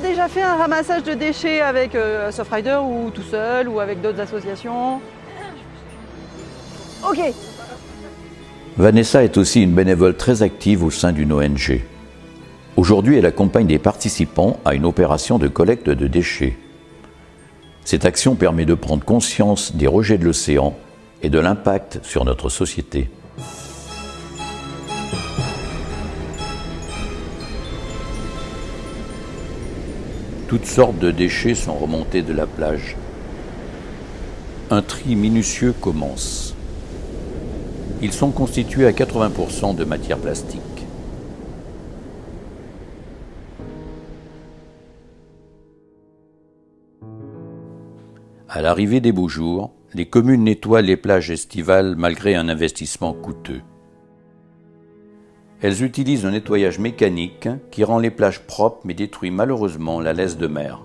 déjà fait un ramassage de déchets avec euh, Softrider ou tout seul ou avec d'autres associations? Ok. Vanessa est aussi une bénévole très active au sein d'une ONG. Aujourd'hui, elle accompagne des participants à une opération de collecte de déchets. Cette action permet de prendre conscience des rejets de l'océan et de l'impact sur notre société. Toutes sortes de déchets sont remontés de la plage. Un tri minutieux commence. Ils sont constitués à 80% de matière plastique. À l'arrivée des beaux jours, les communes nettoient les plages estivales malgré un investissement coûteux. Elles utilisent un nettoyage mécanique qui rend les plages propres mais détruit malheureusement la laisse de mer.